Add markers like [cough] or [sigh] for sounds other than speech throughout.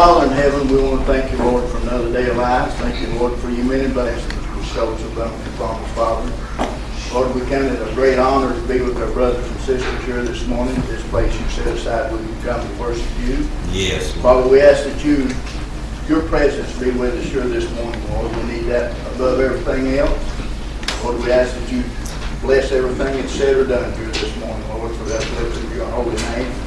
Father in heaven, we want to thank you, Lord, for another day of life. Thank you, Lord, for your many blessings bestowed upon upon us, Father. Lord, we count it a great honor to be with our brothers and sisters here this morning, at this place you set aside where you come to worship you. Yes. Father, we ask that you, your presence be with us here this morning, Lord. We need that above everything else. Lord, we ask that you bless everything that's said or done here this morning, Lord, for that lift of your holy name.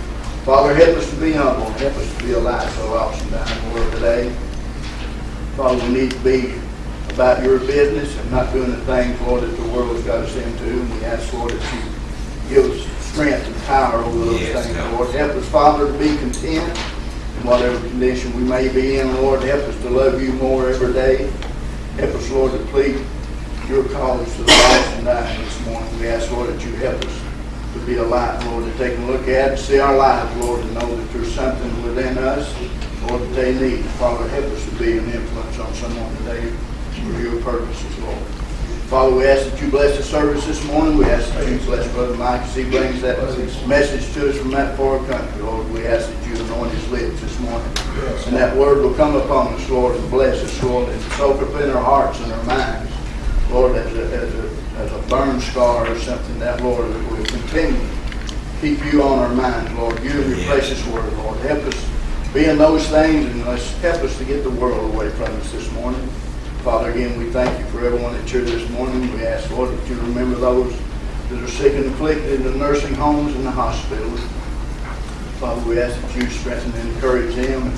Father, help us to be humble. Help us to be a light so lost and dying world today. Father, we need to be about your business and not doing the things, Lord, that the world has got us into. And we ask, Lord, that you give us strength and power over those Yes, things. Lord. Help us, Father, to be content in whatever condition we may be in, Lord. Help us to love you more every day. Help us, Lord, to plead your cause to the lost and dying this morning. We ask, Lord, that you help us be a light, Lord, to take a look at see our lives, Lord, and know that there's something within us, Lord, that they need. Father, help us to be an influence on someone today for your purposes, Lord. Father, we ask that you bless the service this morning. We ask that you bless Brother Mike as he brings that message to us from that far country, Lord. We ask that you anoint his lips this morning. And that word will come upon us, Lord, and bless us, Lord, and soak up in our hearts and our minds. Lord, as a, as a, as a burn scar or something, that, Lord, that will continue keep you on our minds, Lord. You and your precious word, Lord. Help us be in those things and let's help us to get the world away from us this morning. Father, again, we thank you for everyone that's here this morning. We ask, Lord, that you remember those that are sick and afflicted in the nursing homes and the hospitals. Father, we ask that you strengthen and encourage them.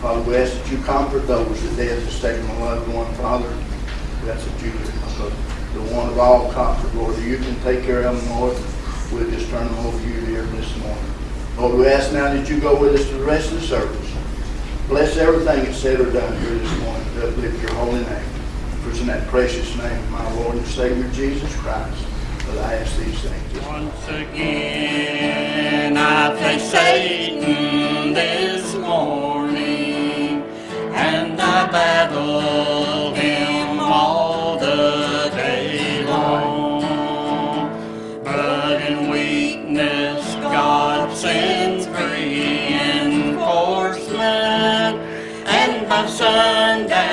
Father, we ask that you comfort those that death has taken a loved one, Father. We ask that you, the one of all comfort, Lord, you can take care of them, Lord. We'll just turn them over to you here this morning. Lord, we ask now that you go with us to the rest of the service. Bless everything that's said or done here this morning to uplift your holy name. For it's in that precious name of my Lord and Savior Jesus Christ that I ask these things. Once again, I face Satan this morning, and I battle him and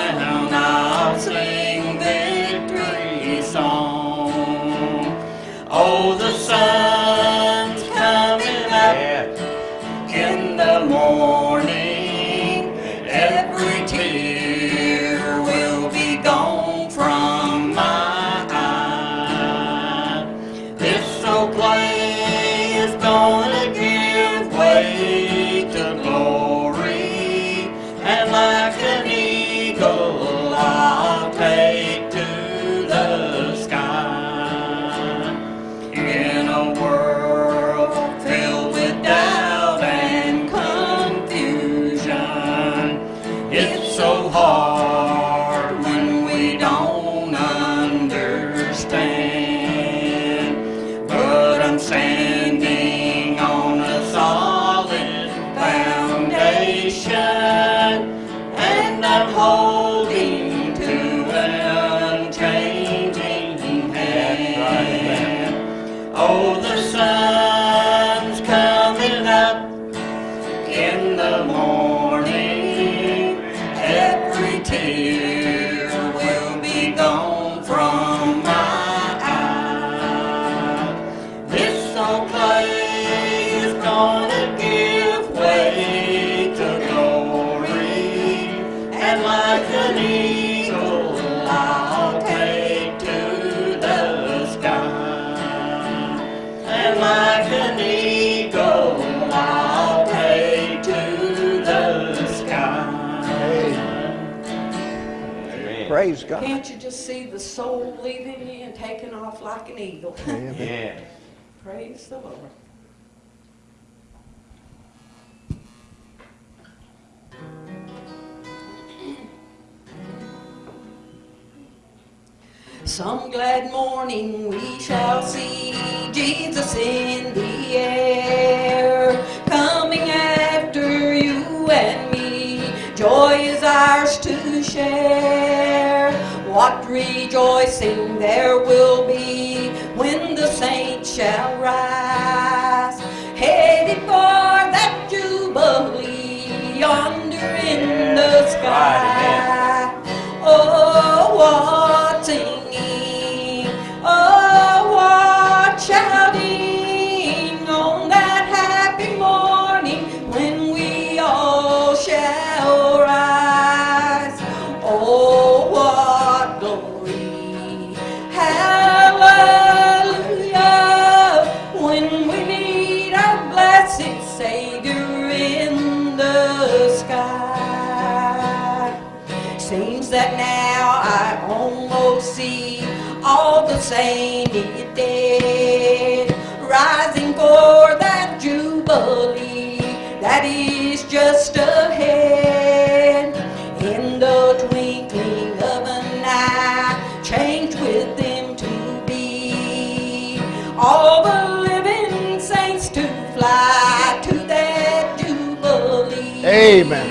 soul leaving you and taking off like an eagle? Yeah. Praise the Lord. Some glad morning we shall see Jesus in the air, coming after you and me. Joy is ours to share. What rejoicing there will be when the saints shall rise, headed for that jubilee yonder in the sky. Oh, what saints dead, rising for that jubilee that is just ahead. In the twinkling of an eye, changed with them to be all the living saints to fly to that jubilee. Amen.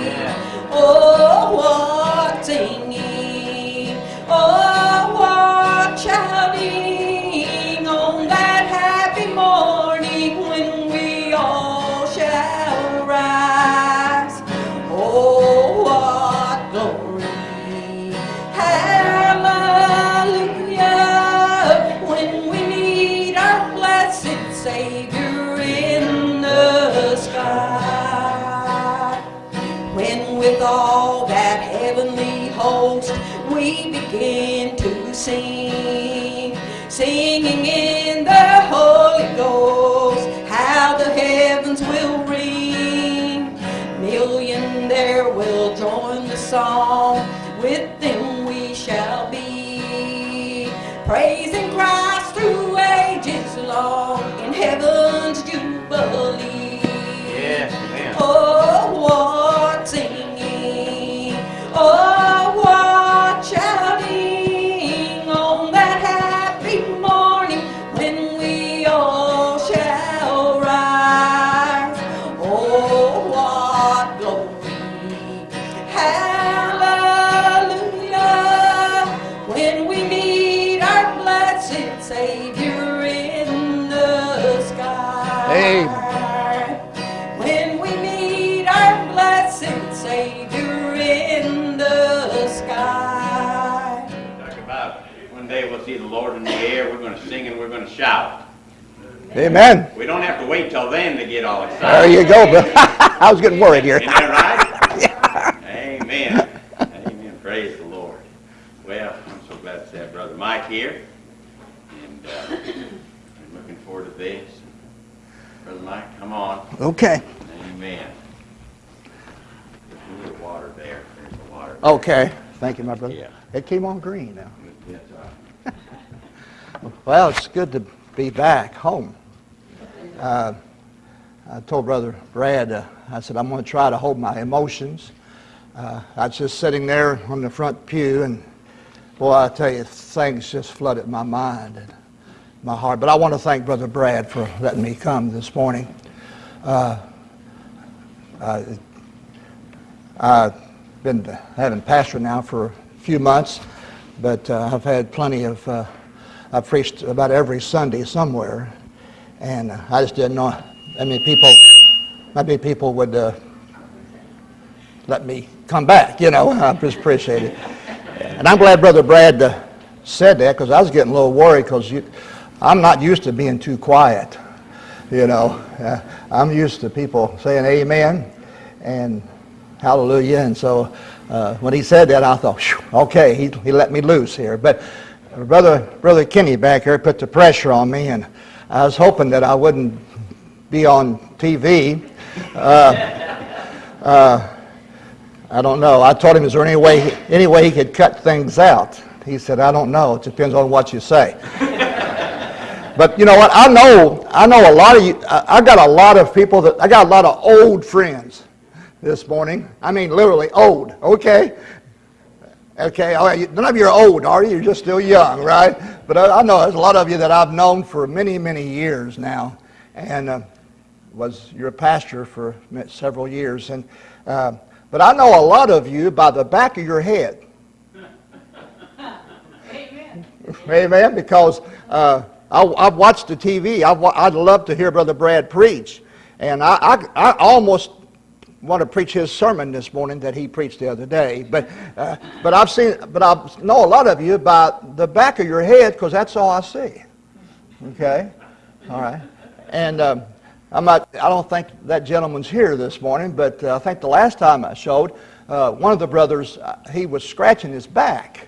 Amen. We don't have to wait till then to get all excited. There you go, bro. [laughs] I was getting worried here. Isn't that right? [laughs] Amen. Amen. Praise the Lord. Well, I'm so glad to have Brother Mike here. And uh, I'm looking forward to this. Brother Mike, come on. Okay. Amen. There's a little water there. There's the water. Okay. Thank you, my brother. Yeah. It came on green now. Yes, [laughs] Well, it's good to be back home. Uh, I told Brother Brad, uh, I said, I'm going to try to hold my emotions. Uh, I was just sitting there on the front pew, and boy, I tell you, things just flooded my mind and my heart. But I want to thank Brother Brad for letting me come this morning. Uh, I've been having pastor now for a few months, but uh, I've had plenty of, uh, I've preached about every Sunday somewhere, and I just didn't know how many people, many people would uh, let me come back, you know, [laughs] I just appreciate it. And I'm glad Brother Brad uh, said that because I was getting a little worried because I'm not used to being too quiet, you know. Uh, I'm used to people saying amen and hallelujah. And so uh, when he said that, I thought, okay, he, he let me loose here. But brother, brother Kenny back here put the pressure on me, and I was hoping that I wouldn't be on TV. Uh, uh, I don't know. I told him, is there any way, any way he could cut things out? He said, I don't know. It depends on what you say. [laughs] But you know what? I know, I know a lot of you. I got a lot of people that I got a lot of old friends this morning. I mean, literally old. Okay. Okay. All right. None of you are old, are you? You're just still young, right? But I, I know there's a lot of you that I've known for many, many years now, and uh, was your pastor for several years. And uh, but I know a lot of you by the back of your head. Amen. Amen. Because uh, I, I've watched the TV. I've, I'd love to hear Brother Brad preach, and I, I, I almost want to preach his sermon this morning that he preached the other day. But, uh, but I've seen, but I know a lot of you by the back of your head because that's all I see. Okay? All right. And um, I'm not, I don't think that gentleman's here this morning, but uh, I think the last time I showed, uh, one of the brothers, uh, he was scratching his back.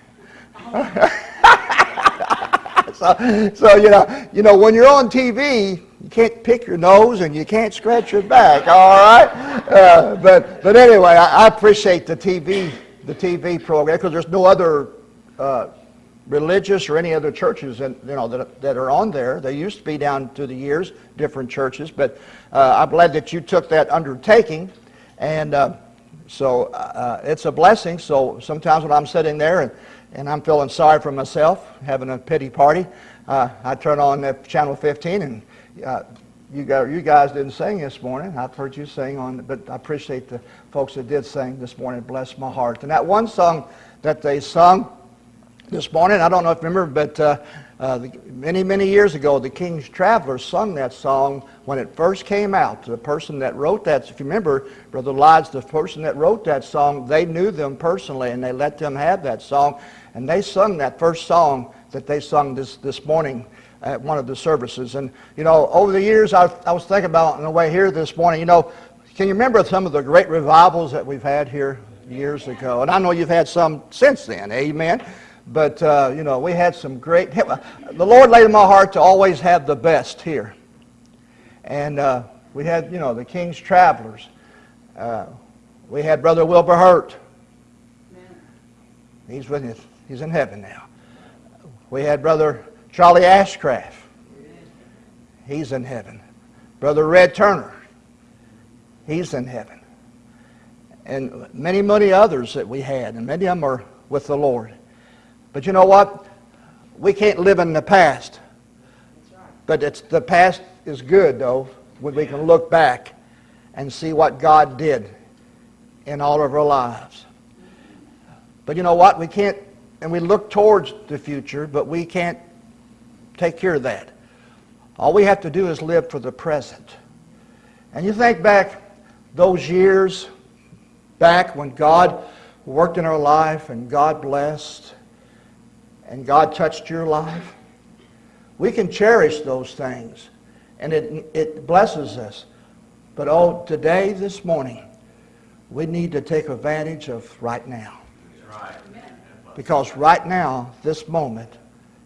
[laughs] so, so you know, you know, when you're on TV, you can't pick your nose and you can't scratch your back. All right, uh, but but anyway, I, I appreciate the TV the TV program because there's no other uh, religious or any other churches and you know that, that are on there. They used to be down through the years, different churches, but uh, I'm glad that you took that undertaking, and uh, so uh, it's a blessing. So sometimes when I'm sitting there and and I'm feeling sorry for myself, having a pity party, uh, I turn on channel 15 and you guys, you guys didn't sing this morning. I've heard you sing on, but I appreciate the folks that did sing this morning. Bless my heart. And that one song that they sung this morning, I don't know if you remember, but uh, uh, the, many, many years ago, the King's Travelers sung that song when it first came out. The person that wrote that, if you remember, Brother Lodge, the person that wrote that song, they knew them personally and they let them have that song. And they sung that first song that they sung this, this morning at one of the services. And, you know, over the years, I, I was thinking about on the way here this morning, you know, can you remember some of the great revivals that we've had here years ago? And I know you've had some since then, amen? But, uh, you know, we had some great, the Lord laid in my heart to always have the best here. And uh, we had, you know, the King's Travelers. Uh, we had Brother Wilbur Hurt. He's with us. He's in heaven now. We had Brother Charlie Ashcraft. He's in heaven. Brother Red Turner. He's in heaven. And many, many others that we had, and many of them are with the Lord. But you know what? We can't live in the past. But it's, the past is good, though, when we can look back and see what God did in all of our lives. But you know what? We can't, and we look towards the future, but we can't take care of that. All we have to do is live for the present. And you think back those years back when God worked in our life and God blessed and God touched your life. We can cherish those things and it, it blesses us. But oh, today, this morning, we need to take advantage of right now. Because right now, this moment,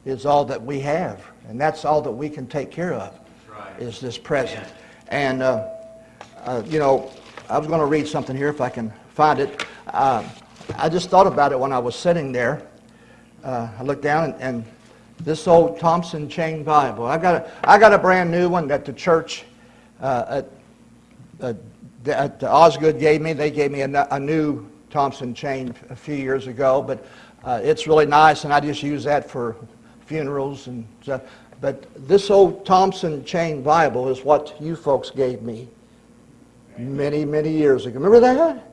is all that we have. And that's all that we can take care of, right. is this present. And, uh, uh, you know, I was going to read something here if I can find it. Uh, I just thought about it when I was sitting there. Uh, I looked down and, and, this old Thompson Chain Bible. I got a, I got a brand new one that the church uh, at, at Osgood gave me. They gave me a, a new Thompson chain a few years ago, but uh, it's really nice, and I just use that for funerals and stuff. But this old Thompson chain Bible is what you folks gave me many, many years ago. Remember that?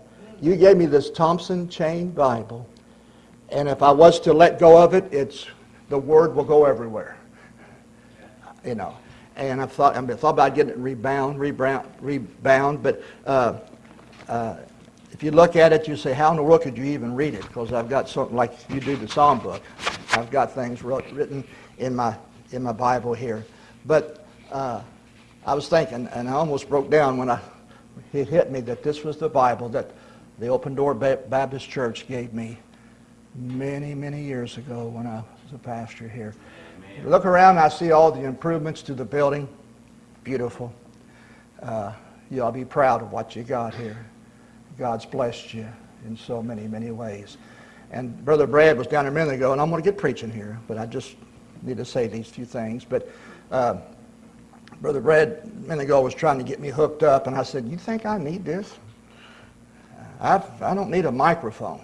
You gave me this Thompson chain Bible. And if I was to let go of it, it's the word will go everywhere. You know. And I thought, I, I thought about getting it rebound, rebound, rebound. But uh, uh, if you look at it, you say, how in the world could you even read it? Because I've got something like you do the Psalm book. I've got things written in my, in my Bible here. But uh, I was thinking, and I almost broke down when I, it hit me that this was the Bible that the Open Door Baptist Church gave me many, many years ago when I was a pastor here. Look around, I see all the improvements to the building. Beautiful. Uh, you ought to be proud of what you got here. God's blessed you in so many, many ways. And Brother Brad was down a minute ago, and I'm going to get preaching here, but I just need to say these few things. But uh, Brother Brad a minute ago was trying to get me hooked up, and I said, you think I need this? I've, I don't need a microphone.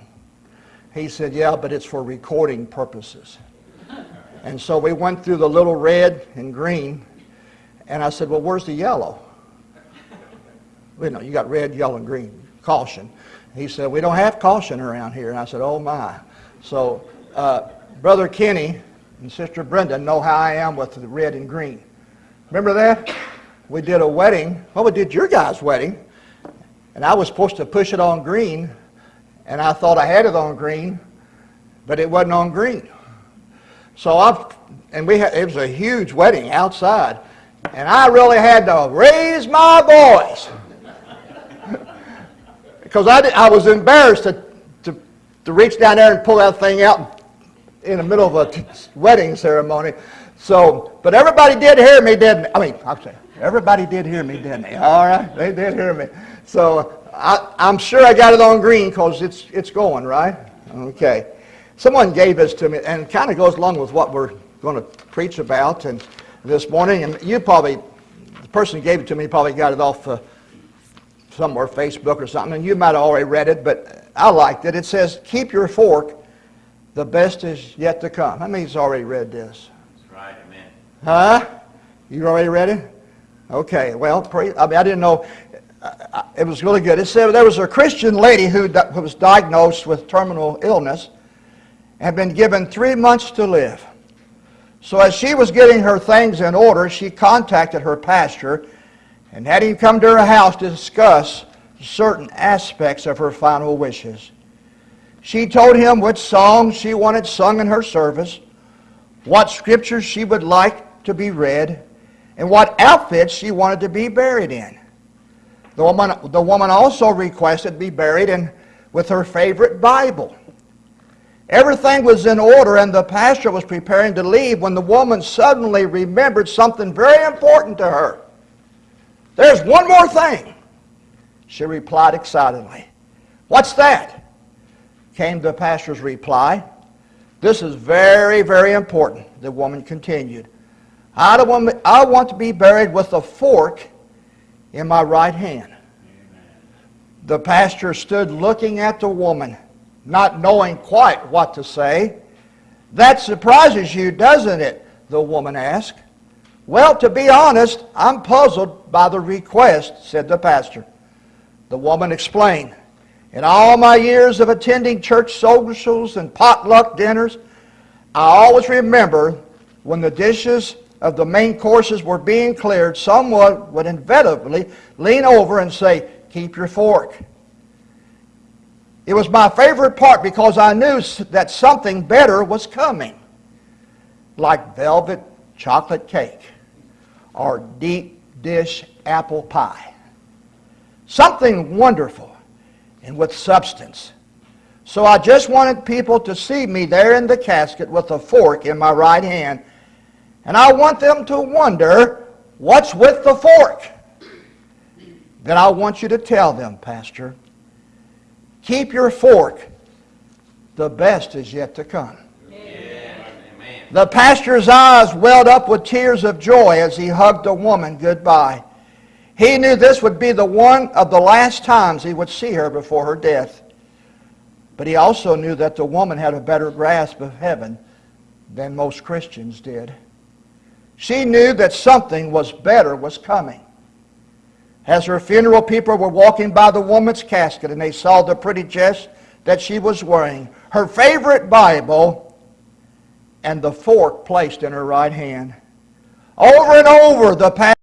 He said, yeah, but it's for recording purposes. [laughs] And so we went through the little red and green, and I said, well, where's the yellow? [laughs] You know, you got red, yellow, and green. Caution. He said, we don't have caution around here. And I said, oh my. So uh, Brother Kenny and Sister Brenda know how I am with the red and green. Remember that? We did a wedding. Well, we did your guys' wedding. and I was supposed to push it on green, and I thought I had it on green, but it wasn't on green. So I, and we had, it was a huge wedding outside, and I really had to raise my voice because I, I was embarrassed to, to, to reach down there and pull that thing out in the middle of a wedding ceremony. So, but everybody did hear me, didn't? I mean, I'm saying, everybody did hear me, didn't they? All right, they did hear me. So I, I'm sure I got it on green because it's, it's going, right? Okay. Someone gave this to me and kind of goes along with what we're going to preach about and this morning. And you probably, the person who gave it to me probably got it off uh, somewhere, Facebook or something, and you might have already read it, but I liked it. It says, keep your fork, the best is yet to come. How many's already read this? That's right, amen. Huh? You already read it? Okay, well, pray, I mean, I didn't know. It was really good. It said there was a Christian lady who, who was diagnosed with terminal illness and been given three months to live. So as she was getting her things in order, she contacted her pastor and had him come to her house to discuss certain aspects of her final wishes. She told him which songs she wanted sung in her service, what scriptures she would like to be read, and what outfits she wanted to be buried in. The woman, the woman also requested to be buried in, with her favorite Bible. Everything was in order, and the pastor was preparing to leave when the woman suddenly remembered something very important to her. There's one more thing, she replied excitedly. What's that? Came the pastor's reply. This is very, very important, the woman continued. I, don't want, I want to be buried with a fork in my right hand. The pastor stood looking at the woman, not knowing quite what to say. That surprises you, doesn't it? The woman asked. Well, to be honest, I'm puzzled by the request, said the pastor. The woman explained. In all my years of attending church socials and potluck dinners, I always remember when the dishes of the main courses were being cleared, someone would inevitably lean over and say, Keep your fork. It was my favorite part because I knew that something better was coming, like velvet chocolate cake or deep dish apple pie. Something wonderful and with substance. So I just wanted people to see me there in the casket with a fork in my right hand. And I want them to wonder, what's with the fork? Then I want you to tell them, Pastor, keep your fork. The best is yet to come. The pastor's eyes welled up with tears of joy as he hugged the woman goodbye. He knew this would be the one of the last times he would see her before her death. But he also knew that the woman had a better grasp of heaven than most Christians did. She knew that something was better was coming. As her funeral people were walking by the woman's casket and they saw the pretty dress that she was wearing, her favorite Bible, and the fork placed in her right hand. Over and over, the pastor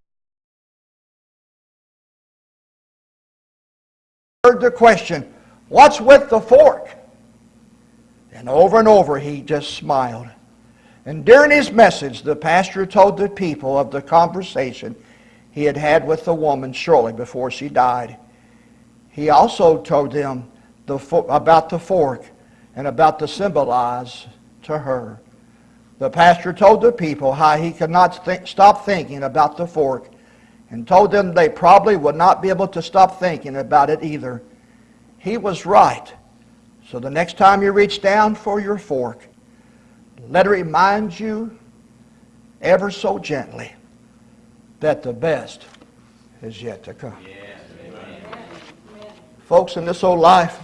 heard the question, What's with the fork? And over and over, he just smiled. And during his message, the pastor told the people of the conversation he had had with the woman shortly before she died. He also told them the, about the fork and about the symbolize to her. The pastor told the people how he could not stop thinking about the fork and told them they probably would not be able to stop thinking about it either. He was right. So the next time you reach down for your fork, let it remind you ever so gently that the best is yet to come. Yes. Folks, in this old life,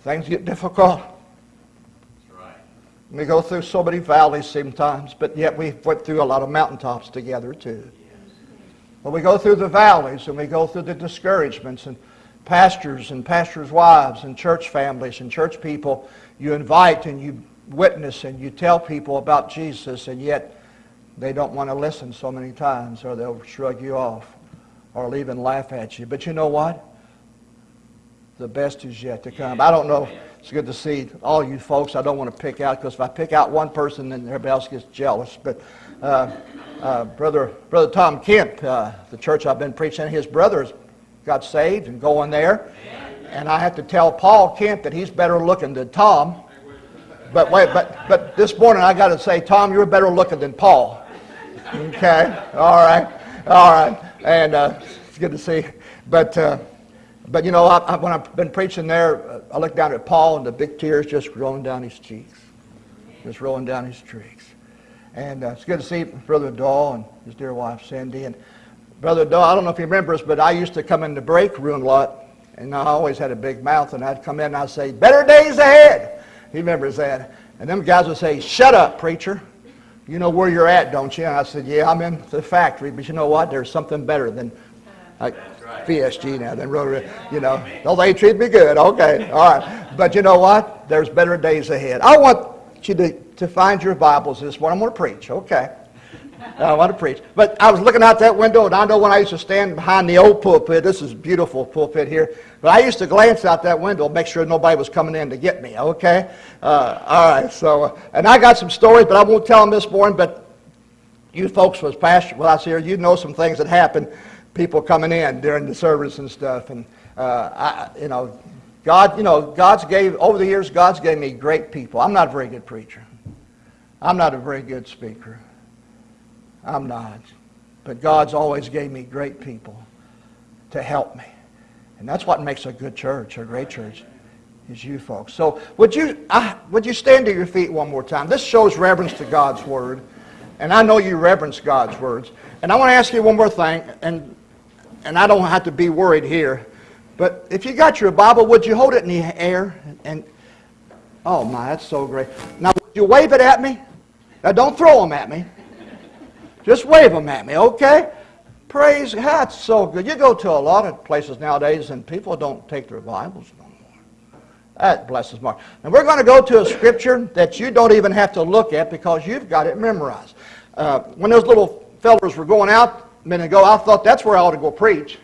things get difficult. We go through so many valleys sometimes, but yet we went through a lot of mountaintops together too. But we go through the valleys and we go through the discouragements and pastors and pastors' wives and church families and church people. You invite and you witness and you tell people about Jesus and yet they don't want to listen so many times or they'll shrug you off or even laugh at you. But you know what? The best is yet to come. I don't know. It's good to see all you folks. I don't want to pick out because if I pick out one person, then everybody else gets jealous. But uh, uh, brother, brother Tom Kemp, uh, the church I've been preaching, his brothers got saved and going there. And I have to tell Paul Kemp that he's better looking than Tom. But wait, but but this morning I got to say, Tom, you're better looking than Paul. Okay, all right, all right, and uh, it's good to see. But uh, but you know, I, I, when I've been preaching there, uh, I look down at Paul and the big tears just rolling down his cheeks, just rolling down his cheeks. And uh, it's good to see Brother Dahl and his dear wife Cindy. And Brother Dahl, I don't know if he remembers, but I used to come in the break room a lot, and I always had a big mouth, and I'd come in and I'd say, "Better days ahead." He remembers that. And them guys would say, "Shut up, preacher." You know where you're at, don't you? And I said, Yeah, I'm in the factory, but you know what? There's something better than like PSG now than Rotary. You know, oh, they treat me good. Okay, all right. But you know what? There's better days ahead. I want you to, to find your Bibles this morning. I'm going to preach. Okay. I want to preach. But I was looking out that window, and I know when I used to stand behind the old pulpit, this is beautiful pulpit here, but I used to glance out that window, make sure nobody was coming in to get me, okay? Uh, all right, so, and I got some stories, but I won't tell them this morning, but you folks was pastor, well, I was here, you know some things that happened, people coming in during the service and stuff, and, uh, I, you know, God, you know, God's gave, over the years, God's gave me great people. I'm not a very good preacher. I'm not a very good speaker. I'm not. But God's always gave me great people to help me. And that's what makes a good church, a great church, is you folks. So would you, would you stand to your feet one more time? This shows reverence to God's Word. And I know you reverence God's words. And I want to ask you one more thing, and, and I don't have to be worried here. But if you got your Bible, would you hold it in the air? And, oh my, that's so great. Now, would you wave it at me? Now, don't throw them at me. Just wave them at me, okay? Praise God, that's so good. You go to a lot of places nowadays and people don't take their Bibles no more. That blesses heart. And we're going to go to a scripture that you don't even have to look at because you've got it memorized. Uh, when those little fellers were going out a minute ago, I thought that's where I ought to go preach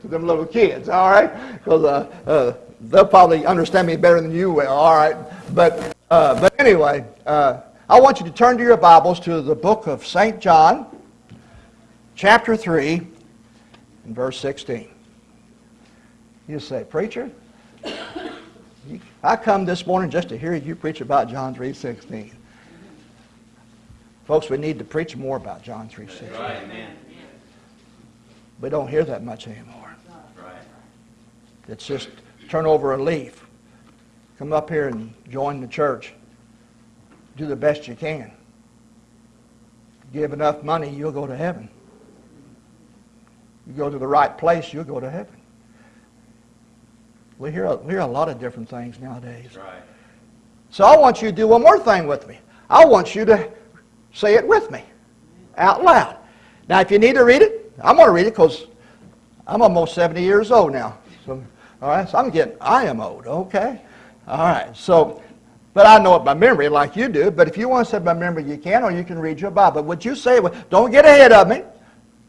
to them little kids, all right? Because uh, uh, they'll probably understand me better than you will, all right? But, uh, but anyway, uh, I want you to turn to your Bibles to the book of St. John, chapter 3, and verse 16. You say, Preacher, I come this morning just to hear you preach about John 3.16. Folks, we need to preach more about John 3.16. Right, amen. We don't hear that much anymore. Right. It's just turn over a leaf. Come up here and join the church do the best you can. Give enough money, you'll go to heaven. You go to the right place, you'll go to heaven. We hear, a, we hear a lot of different things nowadays. Right. So I want you to do one more thing with me. I want you to say it with me out loud. Now, if you need to read it, I'm going to read it because I'm almost 70 years old now. So, all right, so I'm getting, I am old, okay? All right, so but I know it by memory like you do. But if you want to say by memory, you can, or you can read your Bible. Would you say it? Don't get ahead of me.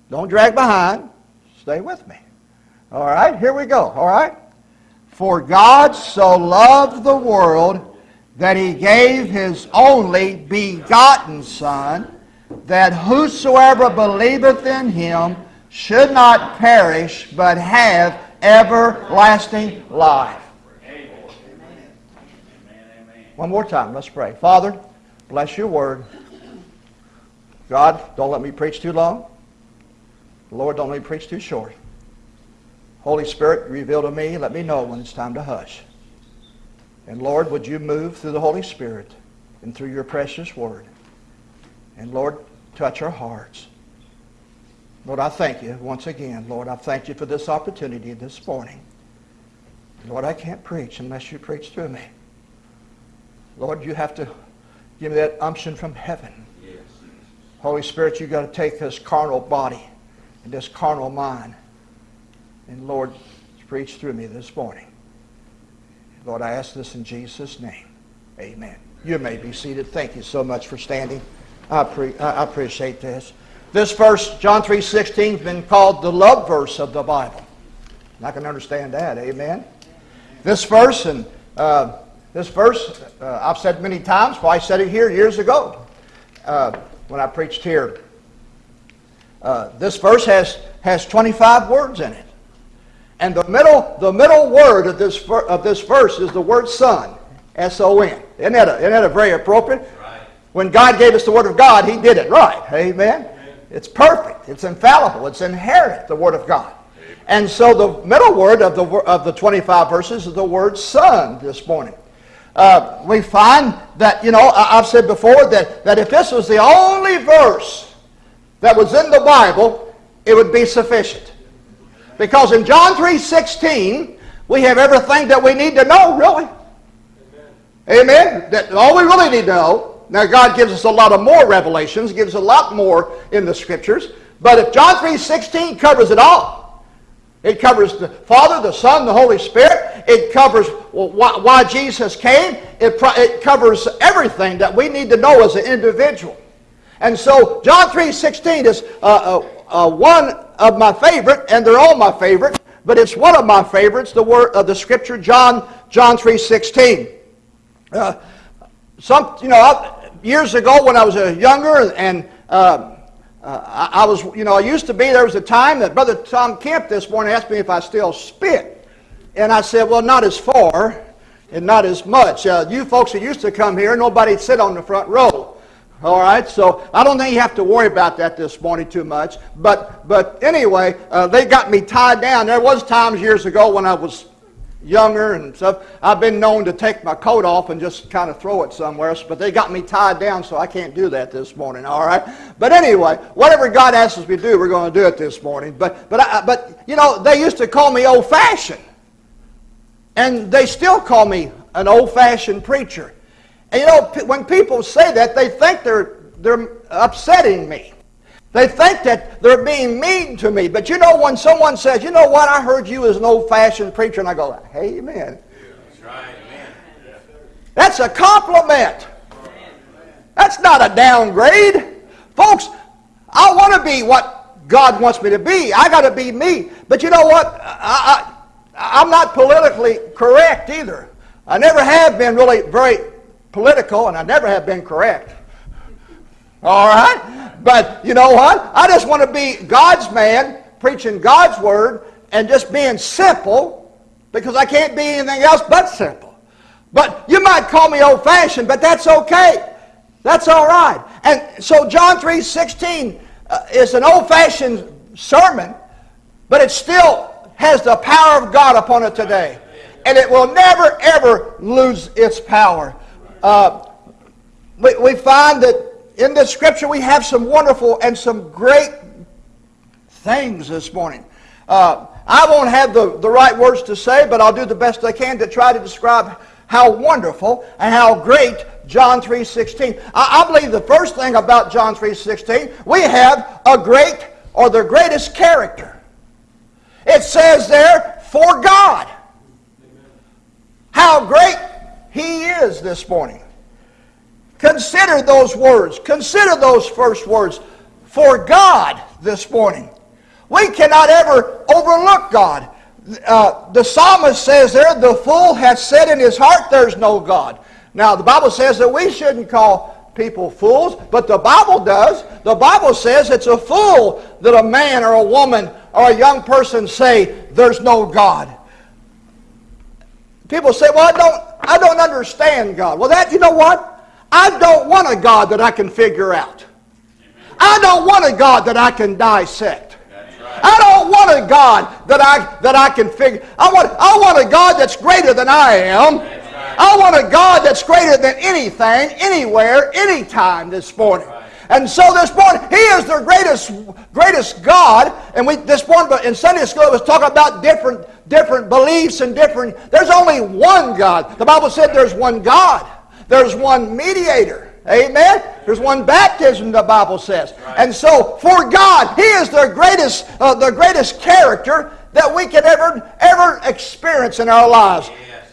Don't drag behind. Stay with me. All right, here we go. All right? For God so loved the world that he gave his only begotten Son, that whosoever believeth in him should not perish, but have everlasting life. One more time, let's pray. Father, bless your word. God, don't let me preach too long. Lord, don't let me preach too short. Holy Spirit, reveal to me, let me know when it's time to hush. And Lord, would you move through the Holy Spirit and through your precious word. And Lord, touch our hearts. Lord, I thank you once again. Lord, I thank you for this opportunity this morning. Lord, I can't preach unless you preach through me. Lord, you have to give me that unction from heaven. Yes. Holy Spirit, you've got to take this carnal body and this carnal mind. And Lord, preach through me this morning. Lord, I ask this in Jesus' name. Amen. You may be seated. Thank you so much for standing. I, pre- I appreciate this. This verse, John 3.16, has been called the love verse of the Bible. And I can understand that, amen? This verse, and uh, this verse, uh, I've said many times, well, I said it here years ago uh, when I preached here. Uh, this verse has, has 25 words in it. And the middle, the middle word of this, of this verse is the word son, S-O-N. Isn't that, a, isn't that a very appropriate? Right. When God gave us the word of God, he did it right. Amen? It's perfect. It's infallible. It's inherent, the word of God. And so the middle word of the, of the 25 verses is the word son this morning. Uh, we find that, you know, I've said before that, that if this was the only verse that was in the Bible, it would be sufficient. Because in John 3.16, we have everything that we need to know, really. Amen. That all we really need to know. Now God gives us a lot of more revelations, gives a lot more in the scriptures. But if John 3.16 covers it all, it covers the Father, the Son, the Holy Spirit. It covers why, why Jesus came. It, it covers everything that we need to know as an individual. And so John 3.16 is uh, uh, uh, one of my favorite, and they're all my favorite, but it's one of my favorites, the word of the scripture, John, John 3.16. Uh, some, you know, years ago when I was a younger and uh, uh, I, I, was, you know, I used to be, there was a time that Brother Tom Kemp this morning asked me if I still spit. And I said, well, not as far and not as much. Uh, you folks that used to come here, nobody'd sit on the front row. All right, so I don't think you have to worry about that this morning too much. But, but anyway, uh, they got me tied down. There was times years ago when I was younger and stuff, I've been known to take my coat off and just kind of throw it somewhere, but they got me tied down, so I can't do that this morning, all right? But anyway, whatever God asks us to do, we're going to do it this morning. But, but, I, but you know, they used to call me old-fashioned, and they still call me an old-fashioned preacher. And you know, when people say that, they think they're, they're upsetting me. They think that they're being mean to me. But you know, when someone says, you know what, I heard you as an old-fashioned preacher, and I go, amen. That's right, amen. That's a compliment. That's not a downgrade. Folks, I want to be what God wants me to be. I got to be me. But you know what? I, I, I'm not politically correct either. I never have been really very political, and I never have been correct. All right? But you know what? I just want to be God's man, preaching God's word, and just being simple, because I can't be anything else but simple. But you might call me old-fashioned, but that's okay. That's all right. And so John 3.16 uh, is an old-fashioned sermon, but it still has the power of God upon it today. And it will never, ever lose its power. Uh, we, we find that in this scripture we have some wonderful and some great things this morning. Uh, I won't have the, the right words to say, but I'll do the best I can to try to describe how wonderful and how great John 3.16. I, I believe the first thing about John 3.16, we have a great or the greatest character. It says there, for God. How great He is this morning. Consider those words. Consider those first words. For God this morning. We cannot ever overlook God. Uh, the psalmist says there, the fool hath said in his heart, there's no God. Now, the Bible says that we shouldn't call people fools, but the Bible does. The Bible says it's a fool that a man or a woman or a young person say, there's no God. People say, well, I don't, I don't understand God. Well, that, you know what? I don't want a God that I can figure out. I don't want a God that I can dissect. I don't want a God that I that I can figure. I want I want a God that's greater than I am. I want a God that's greater than anything, anywhere, anytime this morning. And so this morning, He is the greatest, greatest God. And we this morning in Sunday school it was talking about different different beliefs and different. There's only one God. The Bible said there's one God. There's one mediator. Amen. There's one baptism, the Bible says. Right. And so, for God, He is the greatest, uh, the greatest character that we can ever, ever experience in our lives.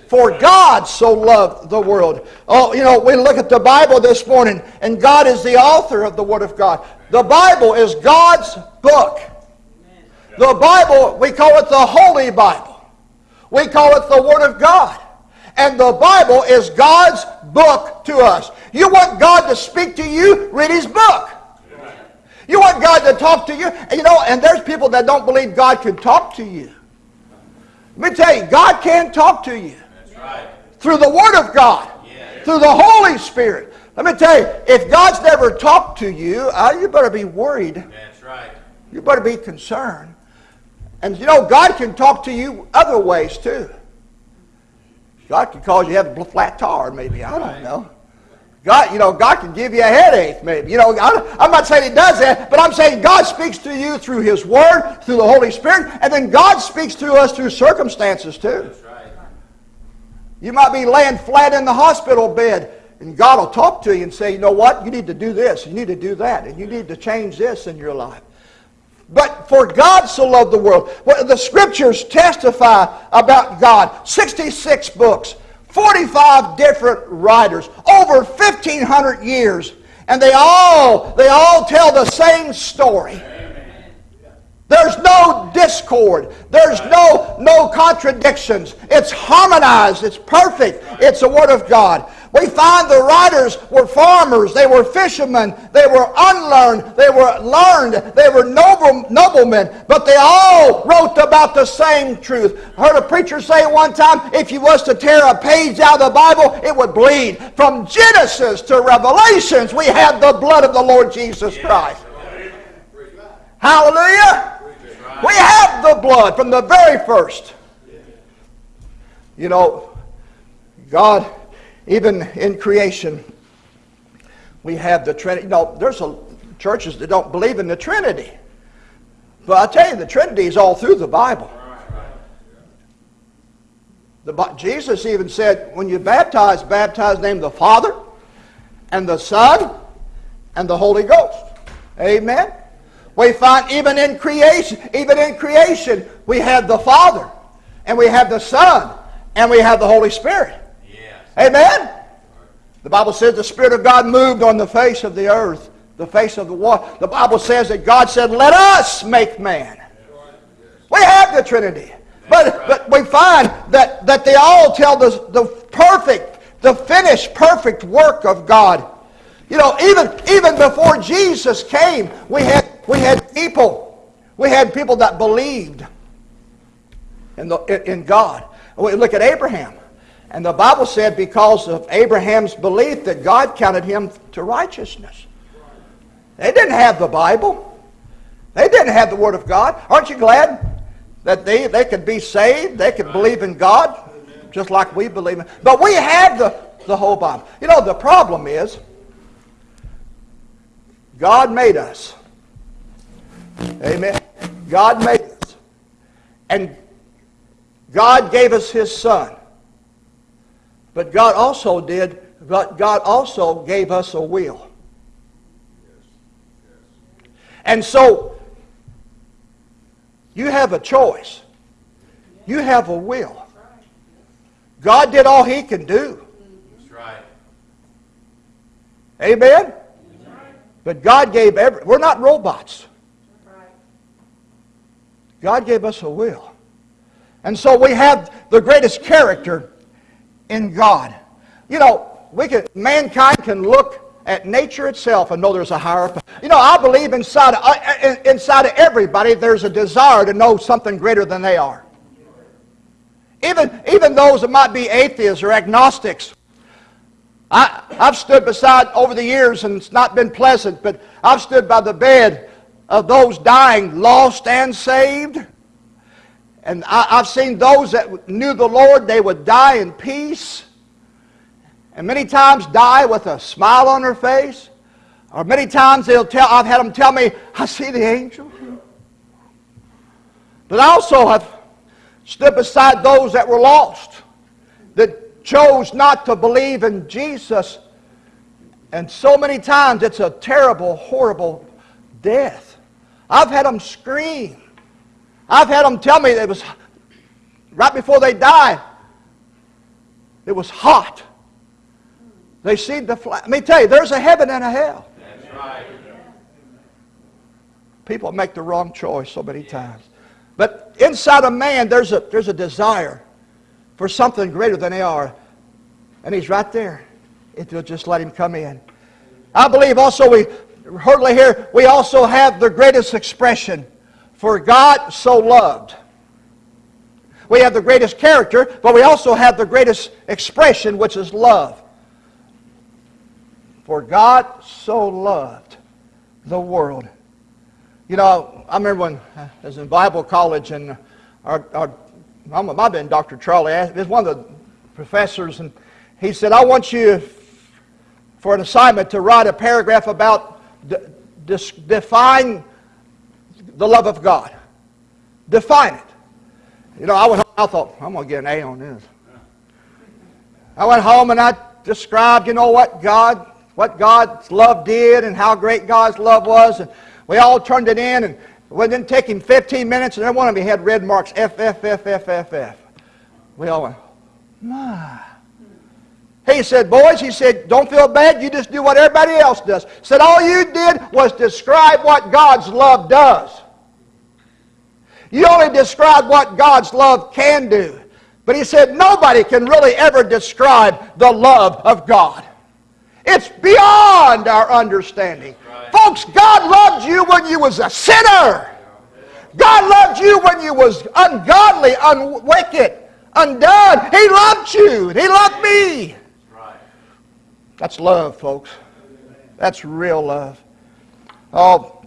For God so loved the world. Oh, you know, we look at the Bible this morning, and God is the author of the Word of God. The Bible is God's book. The Bible, we call it the Holy Bible. We call it the Word of God. And the Bible is God's book to us. You want God to speak to you? Read His book. You want God to talk to you? You know, and there's people that don't believe God can talk to you. Let me tell you, God can talk to you. Through the Word of God. Through the Holy Spirit. Let me tell you, if God's never talked to you, uh, you better be worried. That's right. You better be concerned. And you know, God can talk to you other ways too. God can cause you to have a flat tire, maybe. I don't know. God, you know, God can give you a headache, maybe. You know, I, I'm not saying He does that, but I'm saying God speaks to you through His Word, through the Holy Spirit, and then God speaks to us through circumstances too. That's right. You might be laying flat in the hospital bed, and God will talk to you and say, you know what? You need to do this, you need to do that, and you need to change this in your life. But for God so loved the world. Well, the scriptures testify about God. 66 books, 45 different writers, over 1,500 years. And they all, they all tell the same story. There's no discord. There's no, no contradictions. It's harmonized. It's perfect. It's the Word of God. We find the writers were farmers. They were fishermen. They were unlearned. They were learned. They were noble, noblemen. But they all wrote about the same truth. I heard a preacher say one time, if you was to tear a page out of the Bible, it would bleed. From Genesis to Revelations, we have the blood of the Lord Jesus Christ. Hallelujah. We have the blood from the very first. You know, God, even in creation, we have the Trinity. You know, there's a, churches that don't believe in the Trinity. But I tell you, the Trinity is all through the Bible. The, Jesus even said, when you baptize, baptize in the name of the Father and the Son and the Holy Ghost. Amen. We find even in creation, even in creation, we have the Father, and we have the Son, and we have the Holy Spirit. Yes. Amen? The Bible says the Spirit of God moved on the face of the earth, the face of the water. The Bible says that God said, Let us make man. We have the Trinity. But, but we find that, that they all tell the, the perfect, the finished perfect work of God. You know, even, even before Jesus came, we had, we had people. We had people that believed in, the, in God. We look at Abraham. And the Bible said because of Abraham's belief that God counted him to righteousness. They didn't have the Bible. They didn't have the Word of God. Aren't you glad that they, they could be saved? They could believe in God just like we believe in. But we have the, the whole Bible. You know, the problem is God made us. Amen. God made us. And God gave us His Son. But God also did, but God also gave us a will. And so, you have a choice. You have a will. God did all He can do. That's right. Amen? But God gave every, we're not robots. God gave us a will. And so we have the greatest character in God. You know, we can, mankind can look at nature itself and know there's a higher. You know, I believe inside of, uh, inside of everybody there's a desire to know something greater than they are. Even, even those that might be atheists or agnostics. I, I've stood beside over the years, and it's not been pleasant, but I've stood by the bed of those dying, lost and saved. And I, I've seen those that knew the Lord, they would die in peace. And many times die with a smile on their face. Or many times they'll tell, I've had them tell me, I see the angel. But I also have stood beside those that were lost, that chose not to believe in Jesus. And so many times it's a terrible, horrible death. I've had them scream. I've had them tell me it was right before they died. It was hot. They see the. Let me tell you, there's a heaven and a hell. That's right. People make the wrong choice so many times. But inside a man, there's a, there's a desire for something greater than they are. And he's right there if you'll just let him come in. I believe also we, hardly here, we also have the greatest expression for God so loved. We have the greatest character, but we also have the greatest expression, which is love. For God so loved the world. You know, I remember when uh, I was in Bible college, and our, our might have been Dr. Charlie, it one of the professors, and he said, I want you for an assignment to write a paragraph about define the love of God. Define it. You know, I went home, I thought, I'm going to get an A on this. I went home and I described, you know, what God, what God's love did and how great God's love was. And we all turned it in, and it didn't take him 15 minutes, and every one of them had red marks, F, F, F, F, F, F. We all went, uh, my. He said, boys, he said, don't feel bad. You just do what everybody else does. Said, all you did was describe what God's love does. You only described what God's love can do. But he said, nobody can really ever describe the love of God. It's beyond our understanding. Folks, God loved you when you was a sinner. God loved you when you was ungodly, unwicked, undone. He loved you. He loved me. That's love, folks. That's real love. Oh,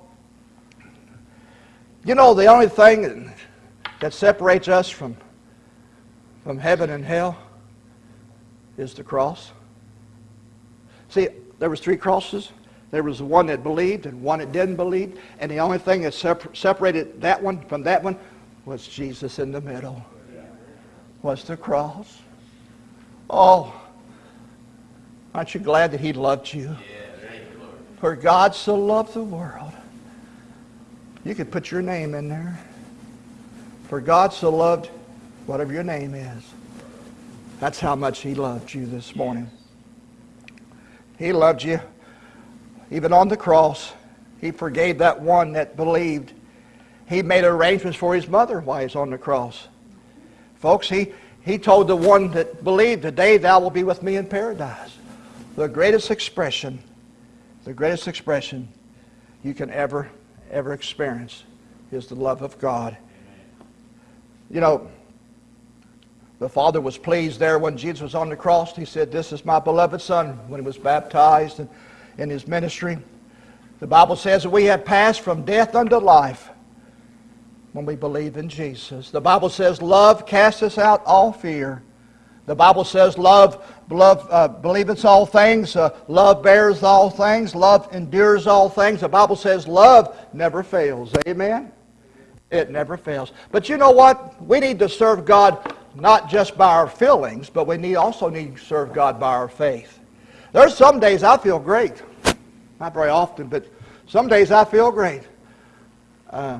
you know, the only thing that separates us from, from heaven and hell is the cross. See, there was three crosses. There was one that believed and one that didn't believe. And the only thing that separated that one from that one was Jesus in the middle. Was the cross. Oh, Aren't you glad that He loved you? For God so loved the world. You could put your name in there. For God so loved whatever your name is. That's how much He loved you this morning. He loved you. Even on the cross, He forgave that one that believed. He made arrangements for his mother while he's on the cross. Folks, he, he told the one that believed, Today thou will be with me in paradise the greatest expression, the greatest expression you can ever, ever experience is the love of God. You know, the Father was pleased there when Jesus was on the cross. He said, This is my beloved Son when he was baptized and in his ministry. The Bible says that we have passed from death unto life when we believe in Jesus. The Bible says, Love casts out all fear. The Bible says love, love uh, believeth all things, uh, love bears all things, love endures all things. The Bible says love never fails. Amen? It never fails. But you know what? We need to serve God not just by our feelings, but we need also need to serve God by our faith. There's some days I feel great. Not very often, but some days I feel great. Uh,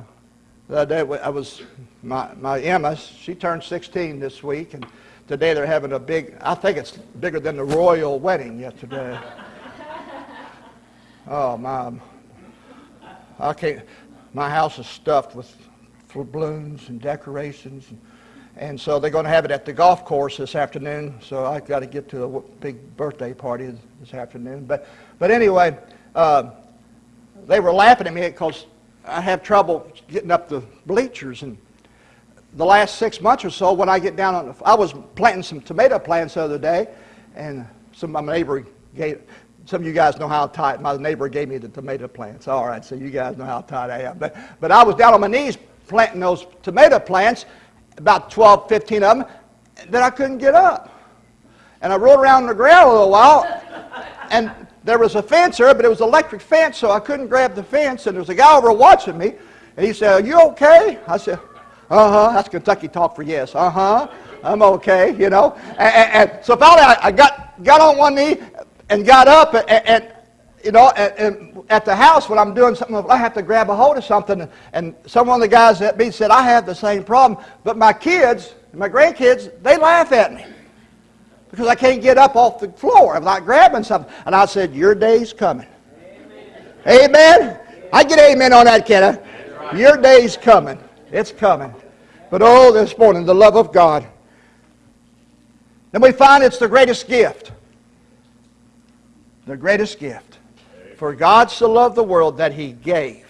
the other day I was, my, my Emma, she turned 16 this week, and Today they're having a big, I think it's bigger than the royal wedding yesterday. [laughs] oh, my. I can't, my house is stuffed with balloons and decorations. And, and so they're going to have it at the golf course this afternoon. So I've got to get to a big birthday party this afternoon. But, but anyway, uh, they were laughing at me because I have trouble getting up the bleachers. And the last six months or so, when I get down on, the, I was planting some tomato plants the other day, and some of my neighbor gave, some of you guys know how tight, my neighbor gave me the tomato plants. All right, so you guys know how tight I am. But, but I was down on my knees planting those tomato plants, about 12, 15 of them, then I couldn't get up. And I rolled around on the ground a little while, and there was a fence there, but it was electric fence, so I couldn't grab the fence, and there was a guy over watching me, and he said, are you okay? I said, uh-huh. That's Kentucky talk for yes. Uh-huh. I'm okay, you know. And, and, and so finally I, I, got, got on one knee and got up and, and you know, and, at the house when I'm doing something, I have to grab a hold of something. And some of the guys at me said, I have the same problem. But my kids, my grandkids, they laugh at me because I can't get up off the floor. Not grabbing something. And I said, your day's coming. Amen. amen. I get amen on that, Kenna. Your day's coming. It's coming. But oh, this morning, the love of God. Then we find it's the greatest gift. The greatest gift. For God so loved the world that he gave.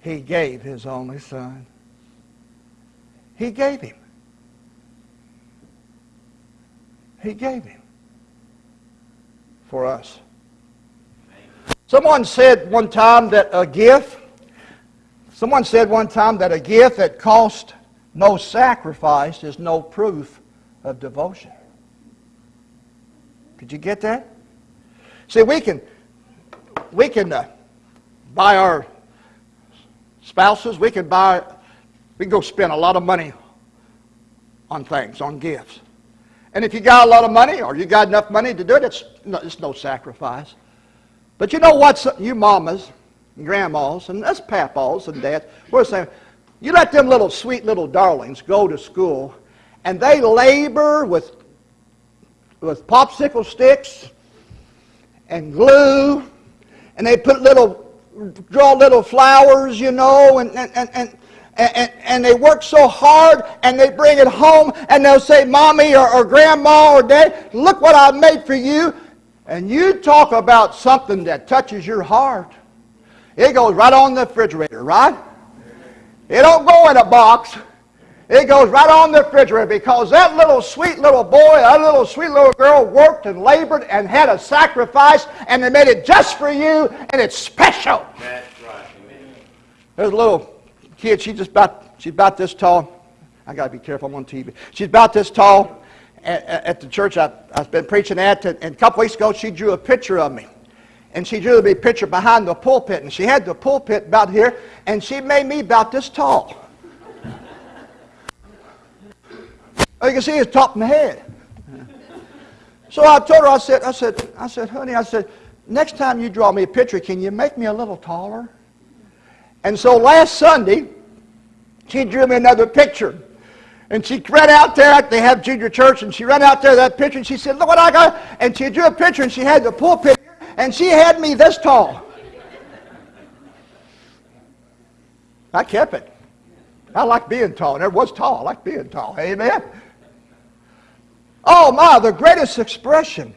He gave his only son. He gave him. He gave him for us. Someone said one time that a gift, someone said one time that a gift that cost no sacrifice is no proof of devotion. Did you get that? See, we can, we can uh, buy our spouses, we can buy, we can go spend a lot of money on things, on gifts. And if you got a lot of money or you got enough money to do it, it's no, it's no sacrifice. But you know what, you mamas and grandmas and us papas and dads, we're saying, you let them little sweet little darlings go to school and they labor with, with popsicle sticks and glue and they put little, draw little flowers, you know, and, and, and, and and, and, they work so hard and they bring it home and they'll say, Mommy or, or Grandma or Dad, look what I made for you. And you talk about something that touches your heart. It goes right on the refrigerator, right? It don't go in a box. It goes right on the refrigerator because that little sweet little boy, that little sweet little girl worked and labored and had a sacrifice and they made it just for you and it's special. That's right. Amen. There's a little kid, she's just about, she's about this tall. I got to be careful, I'm on TV. She's about this tall. At, at the church I, I've been preaching at, and a couple weeks ago, she drew a picture of me. And she drew me a picture behind the pulpit, and she had the pulpit about here, and she made me about this tall. You can see his top of my head. So I told her, I said, I said, I said, honey, I said, next time you draw me a picture, can you make me a little taller? And so last Sunday, she drew me another picture. And she ran out there, they have junior church, and she ran out there that picture, and she said, look what I got. And she drew a picture, and she had the pulpit, and she had me this tall. I kept it. I like being tall. Never was tall. I like being tall. Amen. Oh my, the greatest expression.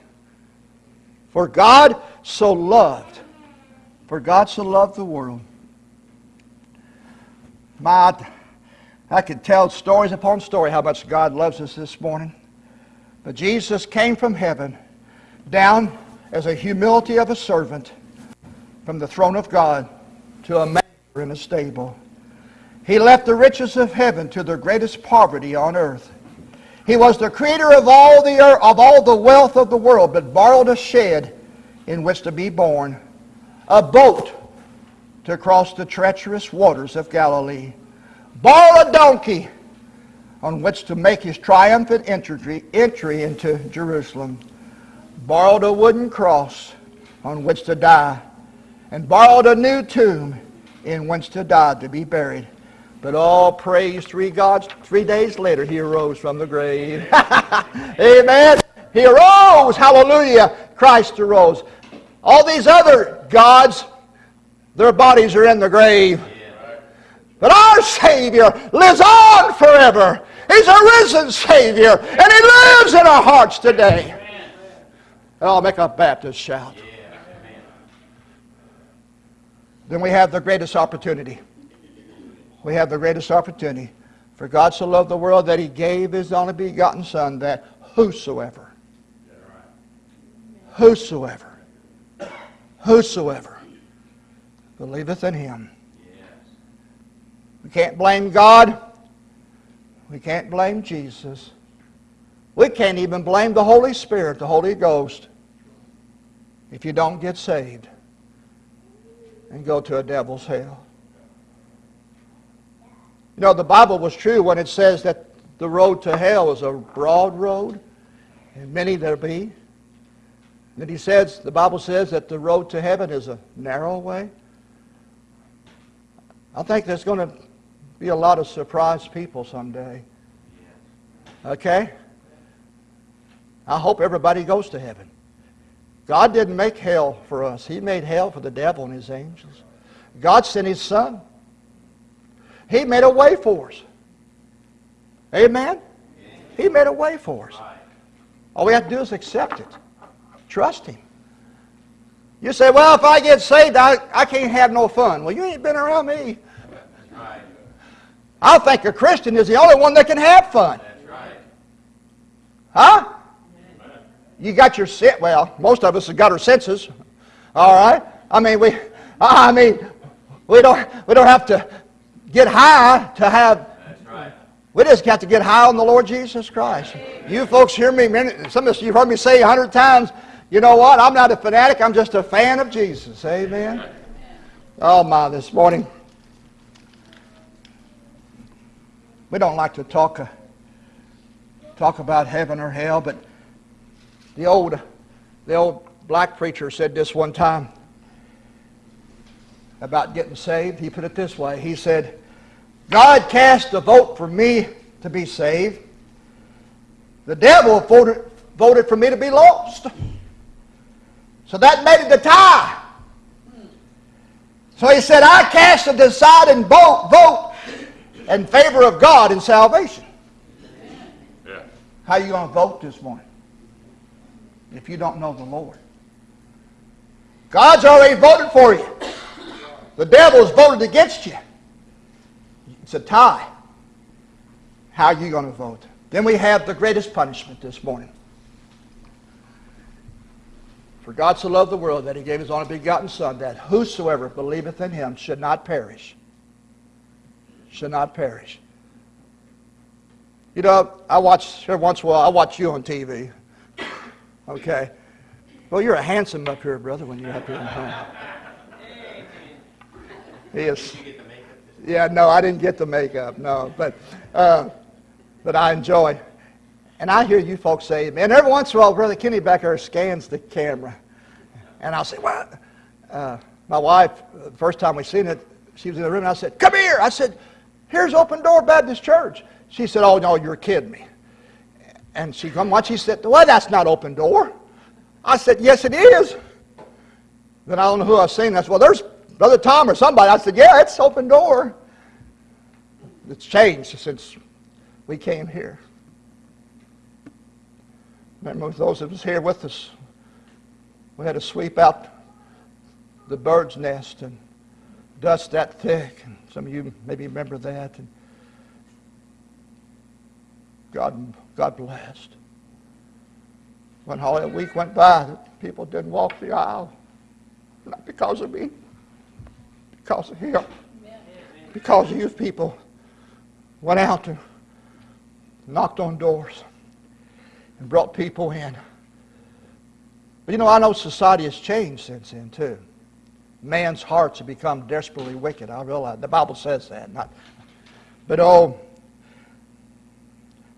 For God so loved. For God so loved the world my, I could tell stories upon story how much God loves us this morning. But Jesus came from heaven down as a humility of a servant from the throne of God to a manger in a stable. He left the riches of heaven to the greatest poverty on earth. He was the creator of all the earth, of all the wealth of the world, but borrowed a shed in which to be born, a boat to cross the treacherous waters of Galilee, borrow a donkey on which to make his triumphant entry, entry into Jerusalem, borrowed a wooden cross on which to die, and borrowed a new tomb in which to die to be buried. But all praise three gods. Three days later, he arose from the grave. [laughs] Amen. He arose. Hallelujah. Christ arose. All these other gods their bodies are in the grave. But our Savior lives on forever. He's a risen Savior, and He lives in our hearts today. And I'll make a Baptist shout. Then we have the greatest opportunity. We have the greatest opportunity. For God so loved the world that He gave His only begotten Son, that whosoever, whosoever, whosoever believeth in him. We can't blame God. We can't blame Jesus. We can't even blame the Holy Spirit, the Holy Ghost, if you don't get saved and go to a devil's hell. You know, the Bible was true when it says that the road to hell is a broad road, and many there be. Then he says, the Bible says that the road to heaven is a narrow way. I think there's going to be a lot of surprised people someday. Okay? I hope everybody goes to heaven. God didn't make hell for us. He made hell for the devil and his angels. God sent his son. He made a way for us. Amen? He made a way for us. All we have to do is accept it. Trust Him. You say, well, if I get saved, I, I can't have no fun. Well, you ain't been around me. I think a Christian is the only one that can have fun. Huh? You got your set. Well, most of us have got our senses. All right. I mean, we. I mean, we don't. We don't have to get high to have. We just got to get high on the Lord Jesus Christ. You folks hear me. many- Some of you've heard me say a hundred times. You know what? I'm not a fanatic. I'm just a fan of Jesus. Amen. Oh my! This morning, we don't like to talk. Uh, talk about heaven or hell, but the old, the old black preacher said this one time about getting saved. He put it this way. He said, God cast a vote for me to be saved. The devil voted, voted for me to be lost. So that made it a tie. So he said, I cast a deciding vote, vote in favor of God in salvation. Yeah. How are you going to vote this morning if you don't know the Lord? God's already voted for you. The devil's voted against you. It's a tie. How are you going to vote? Then we have the greatest punishment this morning. For God so loved the world that he gave his only begotten Son, that whosoever believeth in him should not perish. Should not perish. You know, I watch, every once in a while, I watch you on TV. Okay. Well, you're a handsome up here, brother, when you're up here. Huh? He is. Yeah, no, I didn't get the makeup, no. But, uh, but I enjoy. And I hear you folks say, man, every once in a while, Brother Kenny back there scans the camera. And I'll say, what? Uh, my wife, the first time we seen it, she was in the room, and I said, come here. I said, here's Open Door Baptist Church. She said, oh, no, you're kidding me. And she come watch. She said, well, that's not Open Door. I said, yes, it is. Then I don't know who I saying. I said, well, there's Brother Tom or somebody. I said, yeah, it's Open Door. It's changed since we came here. Remember those of us here with us, we had to sweep out the bird's nest and dust that thick. And some of you maybe remember that. And God, God blessed. One holiday week went by people didn't walk the aisle. Not because of me, because of him. Because of you people went out and knocked on doors and brought people in. But you know, I know society has changed since then too. Man's hearts have become desperately wicked. I realize the Bible says that. Not, but oh,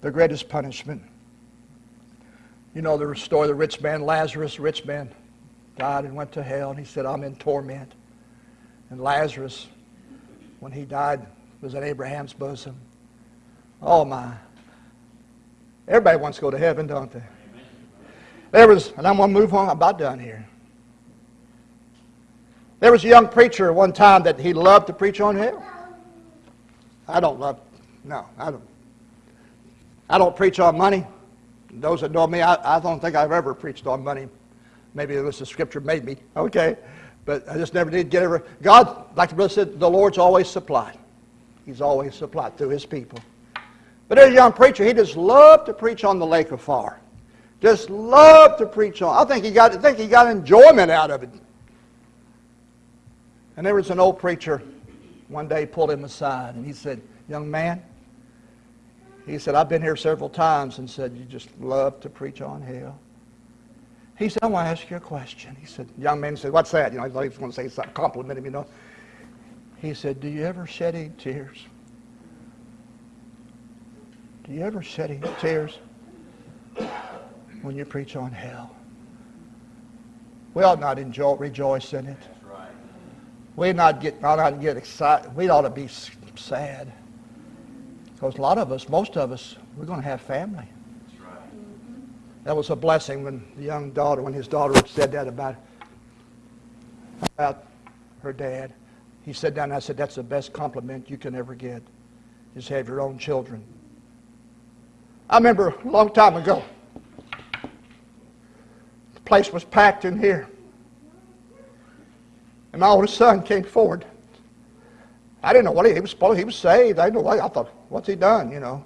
the greatest punishment. You know the story of the rich man Lazarus. The rich man died and went to hell, and he said, "I'm in torment." And Lazarus, when he died, was in Abraham's bosom. Oh my! Everybody wants to go to heaven, don't they? There was, and I'm going to move on. I'm about done here. There was a young preacher one time that he loved to preach on hell. I don't love, no, I don't. I don't preach on money. Those that know me, I, I don't think I've ever preached on money. Maybe it was the scripture made me, okay. But I just never did get ever. God, like the brother said, the Lord's always supplied. He's always supplied through his people. But as a young preacher, he just loved to preach on the lake of fire. Just loved to preach on. I think he got I think he got enjoyment out of it. And there was an old preacher one day pulled him aside and he said, Young man, he said, I've been here several times and said, You just love to preach on hell. He said, I want to ask you a question. He said, Young man said, What's that? You know, he's going to say something, compliment him, you know. He said, Do you ever shed any tears? Do you ever shed any tears when you preach on hell? We ought not enjoy, rejoice in it. We not get, ought not get excited. We ought to be sad. Because a lot of us, most of us, we're going to have family. That was a blessing when the young daughter, when his daughter said that about, about her dad. He sat down and I said, That's the best compliment you can ever get, is have your own children. I remember a long time ago, the place was packed in here. And my oldest son came forward. I didn't know what he, he was supposed he was saved. I didn't know I thought, what's he done, you know?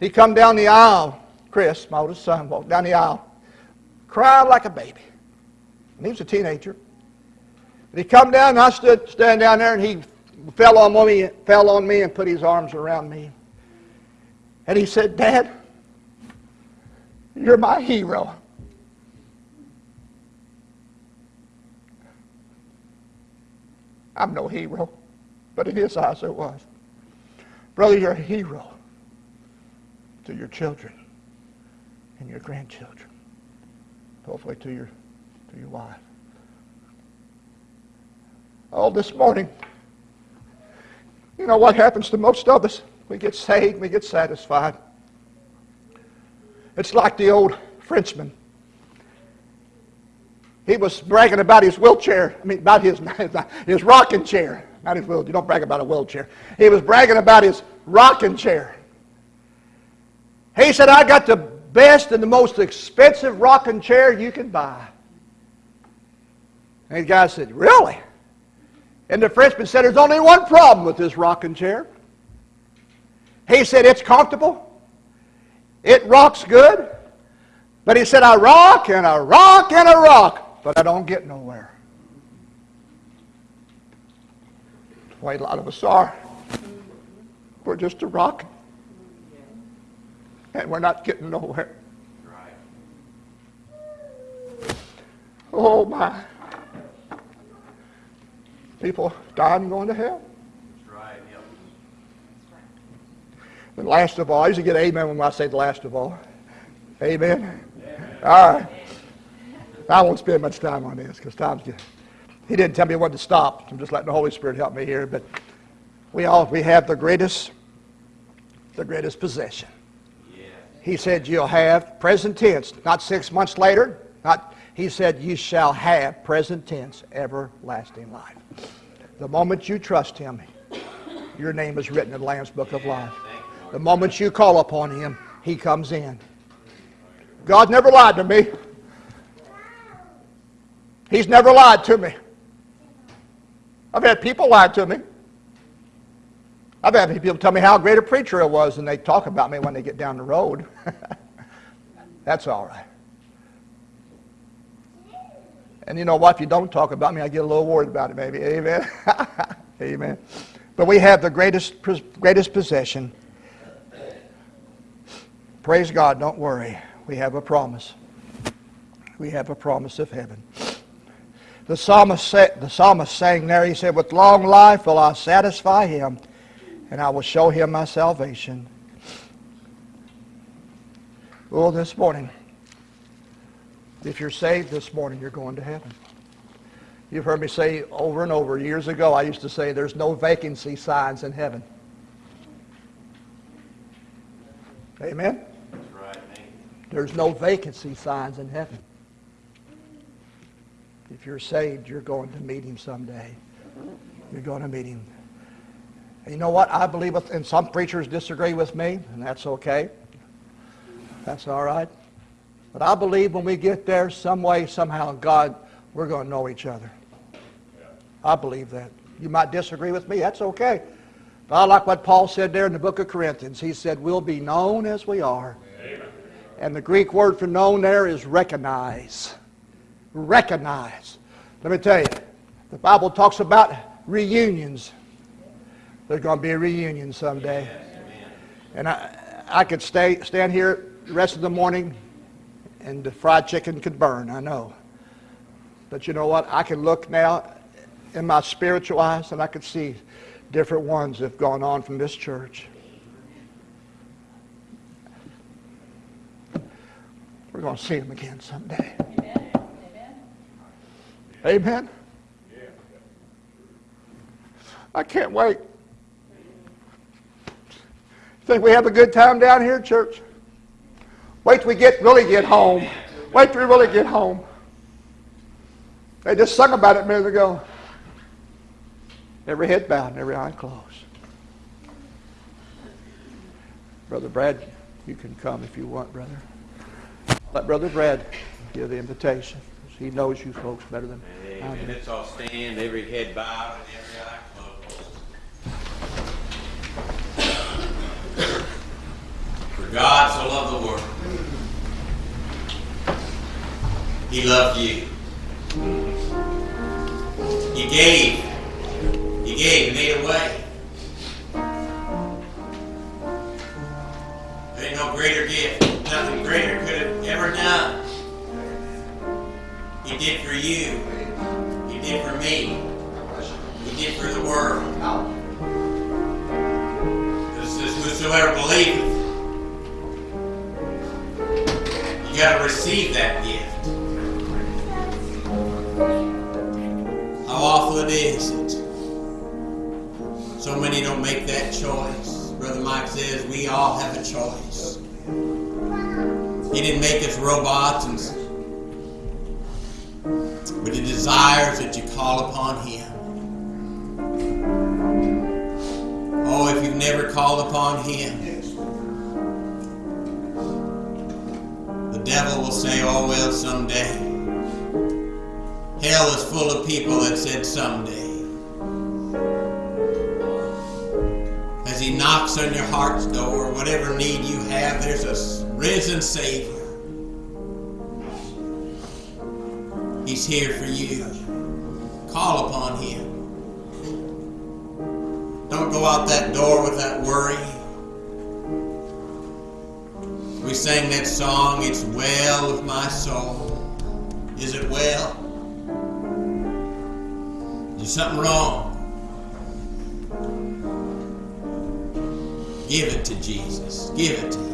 He come down the aisle, Chris, my oldest son, walked down the aisle, cried like a baby. And he was a teenager. And he come down and I stood standing down there and he fell on me, fell on me and put his arms around me. And he said, Dad, you're my hero. I'm no hero, but in his eyes it was. Brother, you're a hero to your children and your grandchildren. Hopefully to your to your wife. All this morning, you know what happens to most of us? We get saved, we get satisfied. It's like the old Frenchman. He was bragging about his wheelchair. I mean, about his, [laughs] his rocking chair. Not his wheelchair. You don't brag about a wheelchair. He was bragging about his rocking chair. He said, I got the best and the most expensive rocking chair you can buy. And the guy said, Really? And the Frenchman said, There's only one problem with this rocking chair. He said, It's comfortable, it rocks good. But he said, I rock and I rock and I rock, but I don't get nowhere. That's the way a lot of us are. We're just a rock. And we're not getting nowhere. Oh my. People dying going to hell. And last of all, I usually get amen when I say the last of all. Amen. All right. I won't spend much time on this because time's just, he didn't tell me when to stop. I'm just letting the Holy Spirit help me here. But we all we have the greatest, the greatest possession. He said you'll have present tense, not six months later. Not he said you shall have present tense, everlasting life. The moment you trust him, your name is written in the Lamb's Book of Life. The moment you call upon him, he comes in. God never lied to me. He's never lied to me. I've had people lie to me. I've had people tell me how great a preacher I was, and they talk about me when they get down the road. [laughs] That's all right. And you know what? If you don't talk about me, I get a little worried about it, maybe. Amen. [laughs] Amen. But we have the greatest, greatest possession. Praise God. Don't worry. We have a promise. We have a promise of heaven. The psalmist, said, the psalmist sang there, he said, With long life will I satisfy him, and I will show him my salvation. Well, this morning, if you're saved this morning, you're going to heaven. You've heard me say over and over, years ago, I used to say there's no vacancy signs in heaven. Amen? There's no vacancy signs in heaven. If you're saved, you're going to meet him someday. You're going to meet him. And you know what? I believe, and some preachers disagree with me, and that's okay. That's all right. But I believe when we get there, some way, somehow, God, we're going to know each other. I believe that. You might disagree with me. That's okay. But I like what Paul said there in the book of Corinthians. He said, we'll be known as we are. Amen. And the Greek word for known there is recognize. Recognize. Let me tell you, the Bible talks about reunions. There's going to be a reunion someday. And I, I could stay, stand here the rest of the morning and the fried chicken could burn, I know. But you know what? I can look now in my spiritual eyes and I can see different ones have gone on from this church. We're going to see them again someday. Amen. Amen. I can't wait. Think we have a good time down here, church? Wait till we get really get home. Wait till we really get home. They just sung about it a minute ago. Every head bowed and every eye closed. Brother Brad, you can come if you want, brother. Let Brother Brad give the invitation. He knows you folks better than I Amen. do. Let's all stand, every head bowed and every eye closed. For God so loved the world, He loved you. He gave. He gave. He made a way. Ain't no greater gift. Nothing greater could have ever done. He did for you. He did for me. He did for the world. This is whosoever believeth. You got to receive that gift. How awful it is so many don't make that choice. Brother Mike says we all have a choice. He didn't make us robots and but he desires that you call upon him. Oh, if you've never called upon him, the devil will say, oh, well, someday. Hell is full of people that said someday. As he knocks on your heart's door, whatever need you have, there's a risen Savior. He's here for you. Call upon him. Don't go out that door with that worry. We sang that song, It's Well with My Soul. Is it well? Is something wrong? Give it to Jesus. Give it to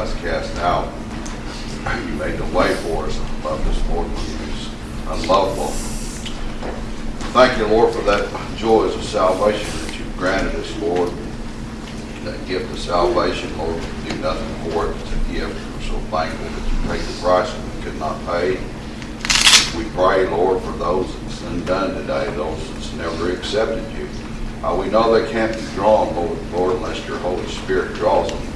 Cast out. You made the way for us Lord, when he was unlovable. Thank you, Lord, for that joys of salvation that you've granted us, Lord. That gift of salvation, Lord, we do nothing for it. It's a gift. We're so thankful that you paid the price that we could not pay. We pray, Lord, for those that's undone today, those that's never accepted you. Uh, we know they can't be drawn, Lord, Lord, unless your Holy Spirit draws them.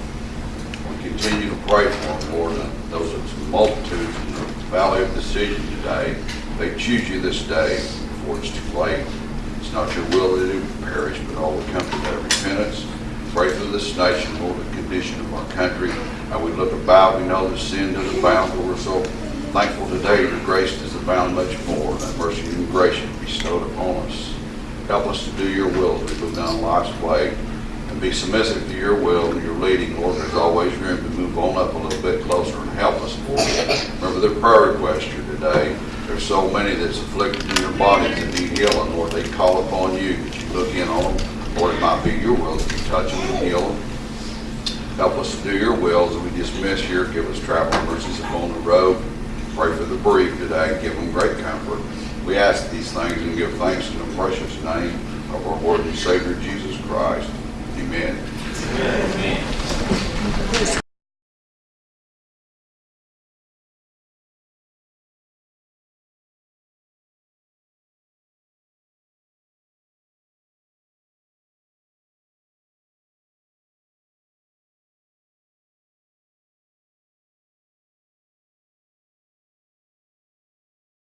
Continue to pray for them, Lord, and those that's multitudes in the valley of decision today. They choose you this day before it's too late. It's not your will that it perish, but all will come to that repentance. Pray for this nation, Lord, the condition of our country. And we look about, we know the sin does abound, but we're so thankful today your grace does abound much more. That mercy and grace you bestowed upon us. Help us to do your will as we go down life's way be submissive to your will and your leading, Lord. There's always room to move on up a little bit closer and help us, Lord. Remember the prayer request here today. There's so many that's afflicted in their bodies that need healing, Lord. They call upon you, that you look in on them. Lord, it might be your will that you touch them and heal them. Help us to do your will as we dismiss here. Give us travel mercies upon the road. Pray for the bereaved today. Give them great comfort. We ask these things and give thanks in the precious name of our Lord and Savior Jesus Christ. Amen. Amen.